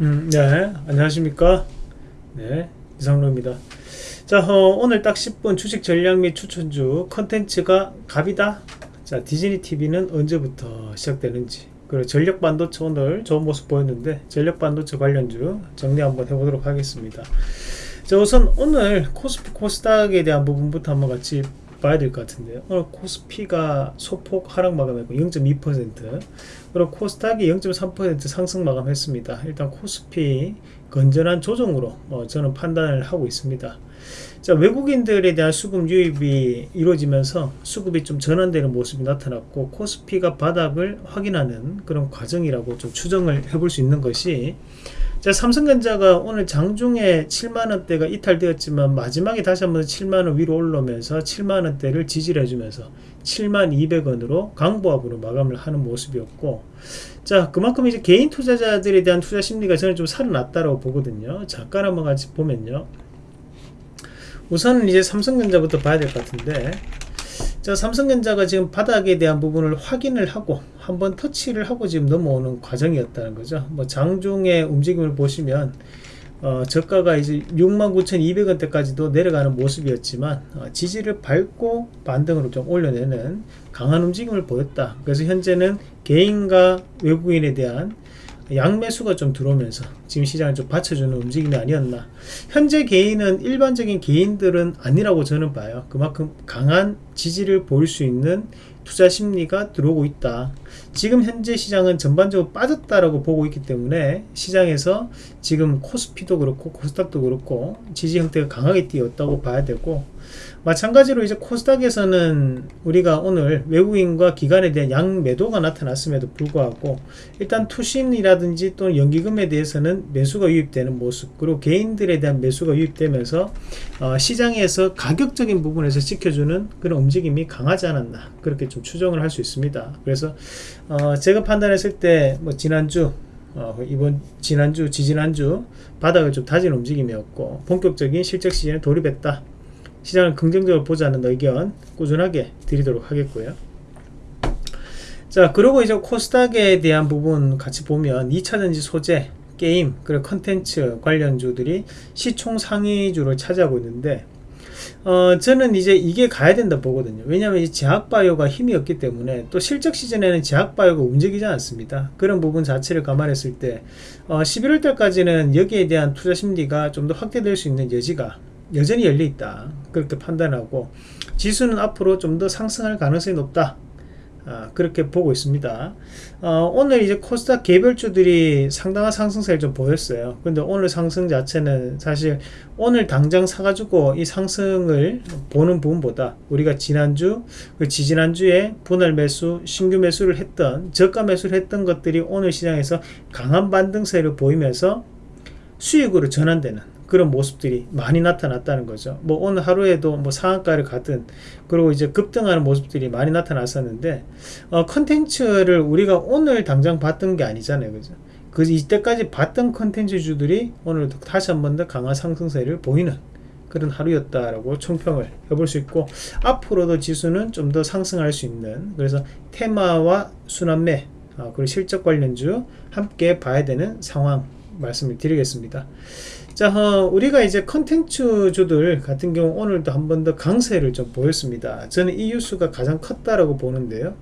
음, 네, 안녕하십니까. 네, 이상로입니다. 자, 어, 오늘 딱 10분 주식 전략 및 추천주 컨텐츠가 갑이다. 자, 디즈니 TV는 언제부터 시작되는지. 그리고 전력 반도체 오늘 좋은 모습 보였는데 전력 반도체 관련주 정리 한번 해보도록 하겠습니다. 자, 우선 오늘 코스피 코스닥에 대한 부분부터 한번 같이 봐야 될 것 같은데요. 오늘 코스피가 소폭 하락 마감했고 0.2% 그리고 코스닥이 0.3% 상승 마감했습니다. 일단 코스피 건전한 조정으로 어, 저는 판단을 하고 있습니다. 자, 외국인들에 대한 수급 유입이 이루어지면서 수급이 좀 전환되는 모습이 나타났고 코스피가 바닥을 확인하는 그런 과정이라고 좀 추정을 해볼 수 있는 것이 자, 삼성전자가 오늘 장중에 7만원대가 이탈되었지만 마지막에 다시 한번 7만원 위로 올라오면서 7만원대를 지지를 해주면서 7만 200원으로 강보합으로 마감을 하는 모습이었고 자 그만큼 이제 개인 투자자들에 대한 투자 심리가 저는 좀 살아났다고 보거든요. 잠깐 한번 같이 보면요. 우선은 이제 삼성전자부터 봐야 될 것 같은데 자 삼성전자가 지금 바닥에 대한 부분을 확인을 하고 한번 터치를 하고 지금 넘어오는 과정이었다는 거죠. 뭐 장중의 움직임을 보시면 어, 저가가 이제 69,200원대까지도 내려가는 모습이었지만 어, 지지를 밟고 반등으로 좀 올려내는 강한 움직임을 보였다. 그래서 현재는 개인과 외국인에 대한 양매수가 좀 들어오면서 지금 시장을 좀 받쳐주는 움직임이 아니었나. 현재 개인은 일반적인 개인들은 아니라고 저는 봐요. 그만큼 강한 지지를 보일 수 있는 투자 심리가 들어오고 있다 지금 현재 시장은 전반적으로 빠졌다라고 보고 있기 때문에 시장에서 지금 코스피도 그렇고 코스닥도 그렇고 지지 형태가 강하게 띄었다고 봐야 되고 마찬가지로 이제 코스닥에서는 우리가 오늘 외국인과 기관에 대한 양매도가 나타났음에도 불구하고 일단 투신이라든지 또는 연기금에 대해서는 매수가 유입되는 모습 그리고 개인들에 대한 매수가 유입되면서 어, 시장에서 가격적인 부분에서 지켜주는 그런 움직임이 강하지 않았나 그렇게 좀 추정을 할 수 있습니다. 그래서 어, 제가 판단했을 때 뭐 지난주 어, 이번 지난주 지지난주 바닥을 좀 다진 움직임이었고 본격적인 실적 시즌에 돌입했다. 시장을 긍정적으로 보자는 의견 꾸준하게 드리도록 하겠고요. 자 그리고 이제 코스닥에 대한 부분 같이 보면 2차전지 소재 게임 그리고 컨텐츠 관련주들이 시총 상위주를 차지하고 있는데 어, 저는 이제 이게 가야 된다 보거든요. 왜냐하면 이 제약바이오가 힘이 없기 때문에 또 실적 시즌에는 제약바이오가 움직이지 않습니다. 그런 부분 자체를 감안했을 때 어, 11월 달까지는 여기에 대한 투자 심리가 좀 더 확대될 수 있는 여지가 여전히 열려 있다. 그렇게 판단하고 지수는 앞으로 좀 더 상승할 가능성이 높다. 아, 그렇게 보고 있습니다. 어, 오늘 이제 코스닥 개별주들이 상당한 상승세를 좀 보였어요. 근데 오늘 상승 자체는 사실 오늘 당장 사가지고 이 상승을 보는 부분보다 우리가 지난주, 그 지지난주에 분할 매수, 신규 매수를 했던, 저가 매수를 했던 것들이 오늘 시장에서 강한 반등세를 보이면서 수익으로 전환되는 그런 모습들이 많이 나타났다는 거죠. 뭐 오늘 하루에도 뭐 상한가를 가든 그리고 이제 급등하는 모습들이 많이 나타났었는데 어, 컨텐츠를 우리가 오늘 당장 봤던 게 아니잖아요. 그죠? 그 이때까지 봤던 컨텐츠주들이 오늘 다시 한 번 더 강한 상승세를 보이는 그런 하루였다라고 총평을 해볼 수 있고 앞으로도 지수는 좀 더 상승할 수 있는 그래서 테마와 순환매 어, 그리고 실적 관련주 함께 봐야 되는 상황 말씀을 드리겠습니다. 자 어, 우리가 이제 컨텐츠주들 같은 경우 오늘도 한 번 더 강세를 좀 보였습니다. 저는 이 뉴스가 가장 컸다라고 보는데요.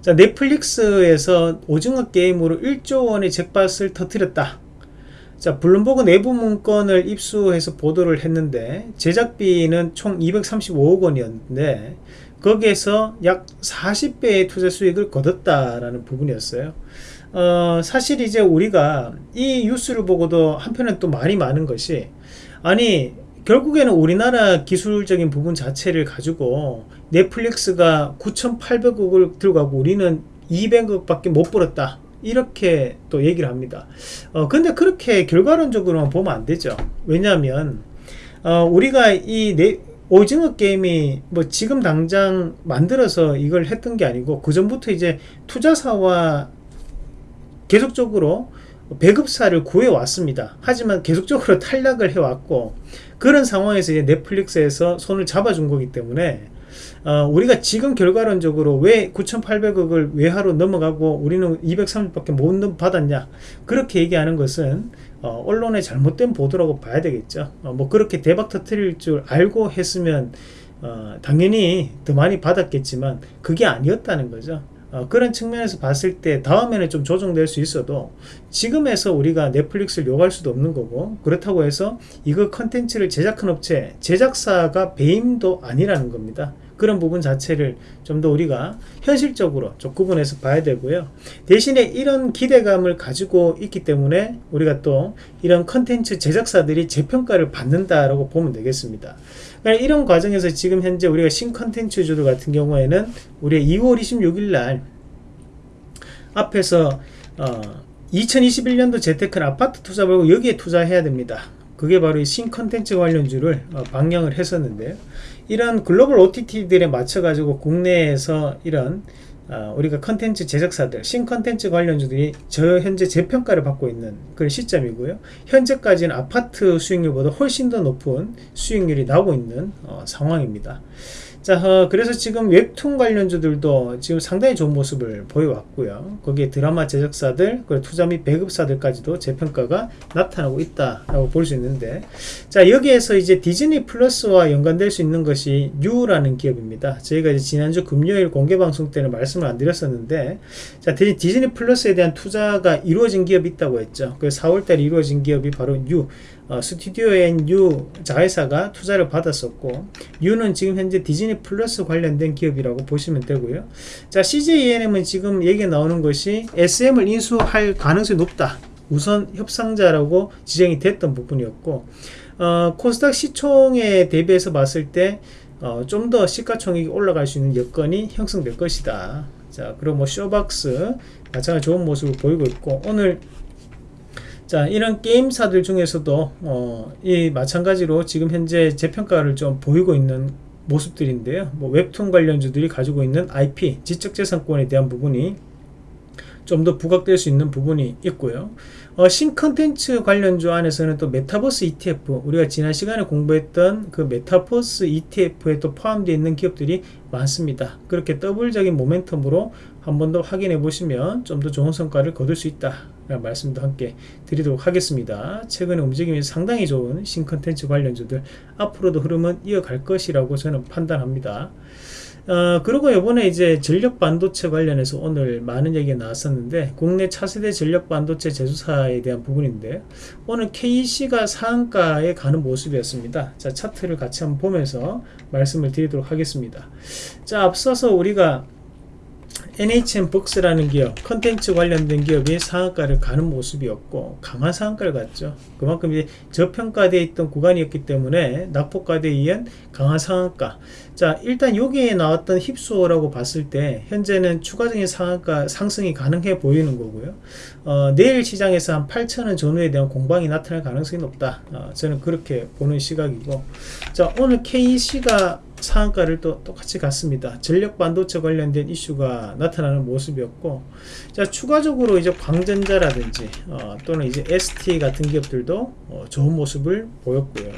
자 넷플릭스에서 오징어 게임으로 1조 원의 잭팟을 터뜨렸다. 자 블룸버그 내부 문건을 입수해서 보도를 했는데 제작비는 총 235억 원이었는데 거기에서 약 40배의 투자 수익을 거뒀다라는 부분이었어요 어, 사실 이제 우리가 이 뉴스를 보고도 한편은 또 말이 많은 것이 아니 결국에는 우리나라 기술적인 부분 자체를 가지고 넷플릭스가 9,800억을 들어가고 우리는 200억 밖에 못 벌었다. 이렇게 또 얘기를 합니다. 어, 근데 그렇게 결과론적으로만 보면 안 되죠. 왜냐하면 어, 우리가 이 네, 오징어 게임이 뭐 지금 당장 만들어서 이걸 했던 게 아니고 그 전부터 이제 투자사와 계속적으로 배급사를 구해왔습니다. 하지만 계속적으로 탈락을 해왔고 그런 상황에서 이제 넷플릭스에서 손을 잡아준 거기 때문에 어, 우리가 지금 결과론적으로 왜 9,800억을 외화로 넘어가고 우리는 230밖에 못 받았냐 그렇게 얘기하는 것은 어, 언론의 잘못된 보도라고 봐야 되겠죠. 어, 뭐 그렇게 대박 터트릴 줄 알고 했으면 어, 당연히 더 많이 받았겠지만 그게 아니었다는 거죠. 어, 그런 측면에서 봤을 때 다음에는 좀 조정될 수 있어도 지금에서 우리가 넷플릭스를 요구할 수도 없는 거고 그렇다고 해서 이거 컨텐츠를 제작한 업체 제작사가 배임도 아니라는 겁니다. 그런 부분 자체를 좀 더 우리가 현실적으로 좀 구분해서 봐야 되고요. 대신에 이런 기대감을 가지고 있기 때문에 우리가 또 이런 컨텐츠 제작사들이 재평가를 받는다라고 보면 되겠습니다. 이런 과정에서 지금 현재 우리가 신컨텐츠 주들 같은 경우에는 우리 2월 26일 날 앞에서 어, 2021년도 재테크는 아파트 투자 말고 여기에 투자해야 됩니다. 그게 바로 이 신컨텐츠 관련주를 어, 방영을 했었는데요. 이런 글로벌 OTT들에 맞춰 가지고 국내에서 이런 어, 우리가 컨텐츠 제작사들 신컨텐츠 관련주들이 저 현재 재평가를 받고 있는 그런 시점이고요. 현재까지는 아파트 수익률보다 훨씬 더 높은 수익률이 나오고 있는 어, 상황입니다 자, 어, 그래서 지금 웹툰 관련주들도 지금 상당히 좋은 모습을 보여왔고요. 거기에 드라마 제작사들, 그리고 투자 및 배급사들까지도 재평가가 나타나고 있다라고 볼 수 있는데, 자, 여기에서 이제 디즈니 플러스와 연관될 수 있는 것이 유라는 기업입니다. 저희가 이제 지난주 금요일 공개 방송 때는 말씀을 안 드렸었는데, 자, 디즈니 플러스에 대한 투자가 이루어진 기업이 있다고 했죠. 그 4월달에 이루어진 기업이 바로 뉴, 어, 스튜디오앤뉴 자회사가 투자를 받았었고 뉴는 지금 현재 디즈니 플러스 관련된 기업이라고 보시면 되고요. 자 CJ ENM은 지금 얘기 나오는 것이 SM을 인수할 가능성이 높다. 우선 협상자라고 지정이 됐던 부분이었고 어, 코스닥 시총에 대비해서 봤을 때 어, 좀 더 시가총액이 올라갈 수 있는 여건이 형성될 것이다. 자 그리고 뭐 쇼박스 마찬가지 좋은 모습을 보이고 있고 오늘 자 이런 게임사들 중에서도 어, 이 마찬가지로 지금 현재 재평가를 좀 보이고 있는 모습들인데요. 뭐 웹툰 관련주들이 가지고 있는 IP 지적재산권에 대한 부분이 좀 더 부각될 수 있는 부분이 있고요. 어, 신컨텐츠 관련주 안에서는 또 메타버스 ETF 우리가 지난 시간에 공부했던 그 메타버스 ETF에 또 포함되어 있는 기업들이 많습니다. 그렇게 더블적인 모멘텀으로 한 번 더 확인해 보시면 좀 더 좋은 성과를 거둘 수 있다 말씀도 함께 드리도록 하겠습니다. 최근에 움직임이 상당히 좋은 신컨텐츠 관련주들 앞으로도 흐름은 이어갈 것이라고 저는 판단합니다. 어, 그리고 이번에 이제 전력 반도체 관련해서 오늘 많은 얘기가 나왔었는데 국내 차세대 전력 반도체 제조사에 대한 부분인데 오늘 KC가 상한가에 가는 모습이었습니다. 자 차트를 같이 한번 보면서 말씀을 드리도록 하겠습니다. 자 앞서서 우리가 NHN 복스라는 기업, 컨텐츠 관련된 기업이 상한가를 가는 모습이었고 강한 상한가를 갔죠. 그만큼 이제 저평가되어 있던 구간이었기 때문에 낙폭과대에 의한 강한 상한가. 자 일단 여기에 나왔던 힙소라고 봤을 때 현재는 추가적인 상한가 상승이 가능해 보이는 거고요. 어, 내일 시장에서 한 8천원 전후에 대한 공방이 나타날 가능성이 높다. 어, 저는 그렇게 보는 시각이고 자 오늘 KC가 상한가를 또 똑같이 갔습니다. 전력 반도체 관련된 이슈가 나타나는 모습이었고, 자 추가적으로 이제 광전자라든지 어, 또는 이제 ST 같은 기업들도 어, 좋은 모습을 보였고요.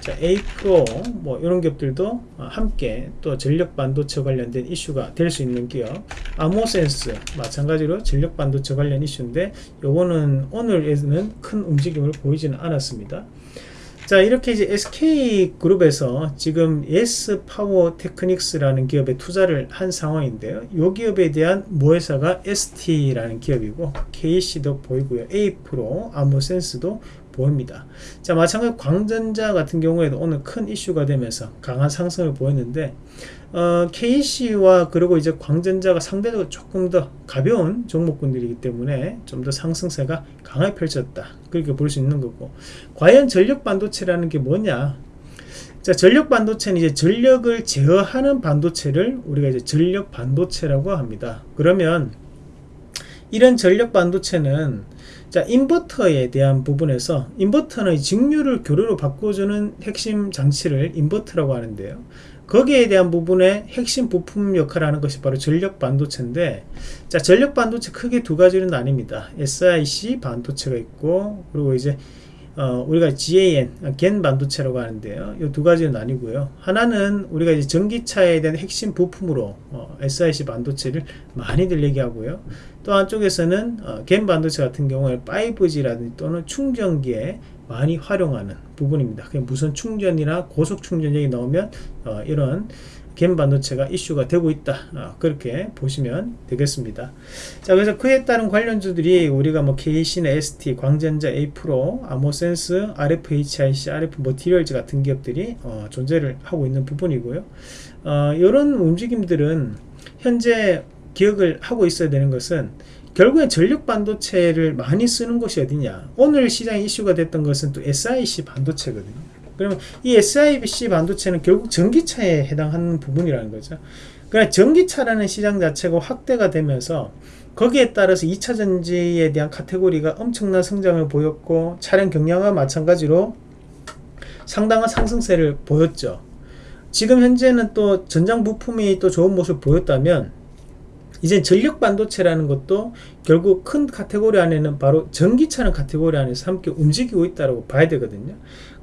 자 A프로 뭐 이런 기업들도 어, 함께 또 전력 반도체 관련된 이슈가 될 수 있는 기업, 아모센스 마찬가지로 전력 반도체 관련 이슈인데 요거는 오늘에는 큰 움직임을 보이지는 않았습니다. 자 이렇게 이제 SK그룹에서 지금 S 파워 테크닉스라는 기업에 투자를 한 상황인데요. 이 기업에 대한 모회사가 ST라는 기업이고 KC도 보이고요. A프로 아무센스도 보입니다. 자 마찬가지 광전자 같은 경우에도 오늘 큰 이슈가 되면서 강한 상승을 보였는데 어, KC와 그리고 이제 광전자가 상대적으로 조금 더 가벼운 종목군들이기 때문에 좀 더 상승세가 강하게 펼쳤다. 그렇게 볼 수 있는 거고. 과연 전력 반도체라는 게 뭐냐? 자 전력 반도체는 이제 전력을 제어하는 반도체를 우리가 이제 전력 반도체라고 합니다. 그러면 이런 전력 반도체는 자 인버터에 대한 부분에서 인버터는 직류를 교류로 바꿔주는 핵심 장치를 인버터라고 하는데요. 거기에 대한 부분의 핵심 부품 역할을 하는 것이 바로 전력 반도체인데 자 전력 반도체 크게 두 가지는 아닙니다. SIC 반도체가 있고 그리고 이제 어, 우리가 GAN, 겐 반도체라고 하는데요. 이 두 가지는 아니고요. 하나는 우리가 이제 전기차에 대한 핵심 부품으로 어, SiC 반도체를 많이들 얘기하고요. 또 한쪽에서는 어, 겐 반도체 같은 경우에 5G라든지 또는 충전기에 많이 활용하는 부분입니다. 무선 충전이나 고속 충전력이 나오면 어, 이런 겐 반도체가 이슈가 되고 있다. 어, 그렇게 보시면 되겠습니다. 자 그래서 그에 따른 관련주들이 우리가 뭐 KC나 ST, 광전자, A프로, 아모센스, RFHIC, RF 머티리얼즈 같은 기업들이 어, 존재를 하고 있는 부분이고요. 어, 이런 움직임들은 현재 기억을 하고 있어야 되는 것은 결국엔 전력 반도체를 많이 쓰는 것이 어디냐. 오늘 시장 이슈가 됐던 것은 또 SIC 반도체거든요 그러면 이 SIC 반도체는 결국 전기차에 해당하는 부분이라는 거죠. 그러니까 전기차라는 시장 자체가 확대가 되면서 거기에 따라서 2차 전지에 대한 카테고리가 엄청난 성장을 보였고 차량 경량화 마찬가지로 상당한 상승세를 보였죠. 지금 현재는 또 전장 부품이 또 좋은 모습을 보였다면 이제 전력 반도체라는 것도 결국 큰 카테고리 안에는 바로 전기차는 카테고리 안에서 함께 움직이고 있다고 봐야 되거든요.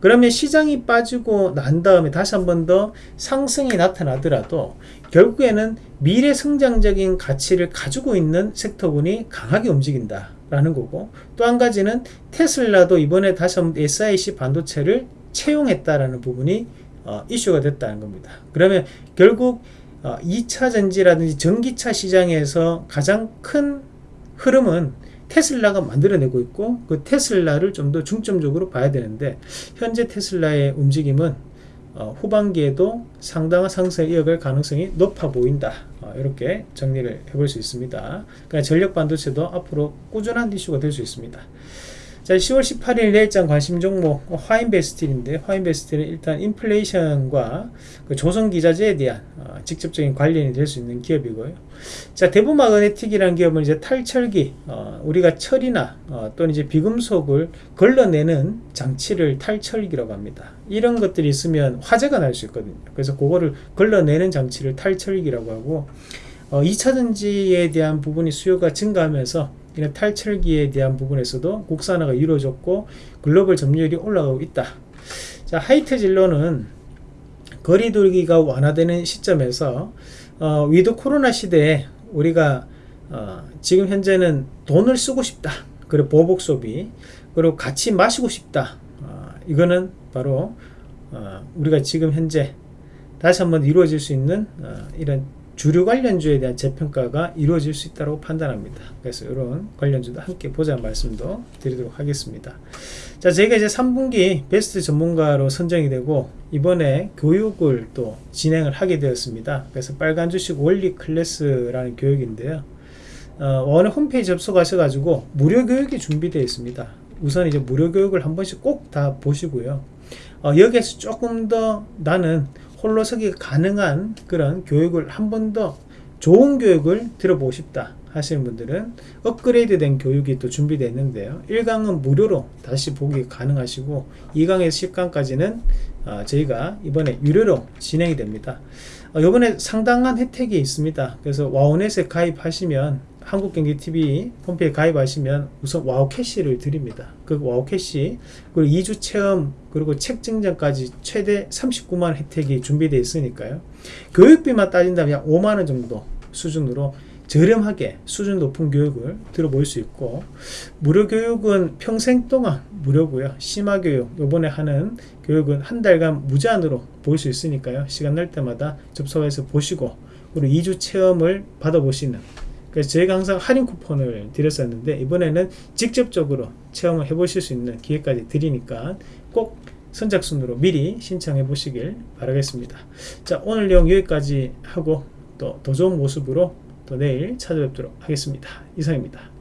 그러면 시장이 빠지고 난 다음에 다시 한 번 더 상승이 나타나더라도 결국에는 미래 성장적인 가치를 가지고 있는 섹터군이 강하게 움직인다. 라는 거고 또 한 가지는 테슬라도 이번에 다시 한번 SIC 반도체를 채용했다라는 부분이 어, 이슈가 됐다는 겁니다. 그러면 결국 어, 2차 전지라든지 전기차 시장에서 가장 큰 흐름은 테슬라가 만들어내고 있고 그 테슬라를 좀 더 중점적으로 봐야 되는데 현재 테슬라의 움직임은 어, 후반기에도 상당한 상승을 이어갈 가능성이 높아 보인다. 어, 이렇게 정리를 해볼 수 있습니다. 그러니까 전력 반도체도 앞으로 꾸준한 이슈가 될 수 있습니다 자, 10월 18일 내일장 관심 종목 화인베스틸인데 화인베스틸은 일단 인플레이션과 그 조선기자재에 대한 어, 직접적인 관련이 될 수 있는 기업이고요. 자, 대부마그네틱이라는 기업은 이제 탈철기, 어, 우리가 철이나 어, 또는 이제 비금속을 걸러내는 장치를 탈철기라고 합니다. 이런 것들이 있으면 화재가 날 수 있거든요. 그래서 그거를 걸러내는 장치를 탈철기라고 하고 2차 어, 전지에 대한 부분이 수요가 증가하면서 이런 탈철기에 대한 부분에서도 국산화가 이루어졌고 글로벌 점유율이 올라가고 있다. 자, 하이트 진로는 거리두기가 완화되는 시점에서 어, with 코로나 시대에 우리가 어, 지금 현재는 돈을 쓰고 싶다. 그리고 보복 소비 그리고 같이 마시고 싶다. 어, 이거는 바로 어, 우리가 지금 현재 다시 한번 이루어질 수 있는 어, 이런 주류 관련주에 대한 재평가가 이루어질 수 있다고 판단합니다. 그래서 이런 관련주도 함께 보자는 말씀도 드리도록 하겠습니다. 자, 제가 이제 3분기 베스트 전문가로 선정이 되고 이번에 교육을 또 진행을 하게 되었습니다. 그래서 빨간 주식 원리 클래스라는 교육인데요. 어, 원의 홈페이지 접속하셔가지고 무료 교육이 준비되어 있습니다. 우선 이제 무료 교육을 한 번씩 꼭 다 보시고요. 어, 여기에서 조금 더 나는 홀로 서기 가능한 그런 교육을 한 번 더 좋은 교육을 들어보고 싶다 하시는 분들은 업그레이드 된 교육이 또 준비되어 있는데요. 1강은 무료로 다시 보기 가능하시고 2강에서 10강까지는 어, 저희가 이번에 유료로 진행이 됩니다. 어, 이번에 상당한 혜택이 있습니다. 그래서 와우넷에 가입하시면 한국경제TV 홈페이지 가입하시면 우선 와우 캐시를 드립니다. 그 와우 캐시 그리고 2주 체험 그리고 책 증정까지 최대 39만 혜택이 준비되어 있으니까요. 교육비만 따진다면 약 5만원 정도 수준으로 저렴하게 수준 높은 교육을 들어볼 수 있고 무료 교육은 평생 동안 무료고요 심화 교육 요번에 하는 교육은 한 달간 무제한으로 볼 수 있으니까요 시간 날 때마다 접속해서 보시고 그리고 2주 체험을 받아보시는 그래서 저희가 항상 할인 쿠폰을 드렸었는데 이번에는 직접적으로 체험을 해보실 수 있는 기회까지 드리니까 꼭 선착순으로 미리 신청해 보시길 바라겠습니다. 자 오늘 내용 여기까지 하고 또 더 좋은 모습으로 또 내일 찾아뵙도록 하겠습니다. 이상입니다.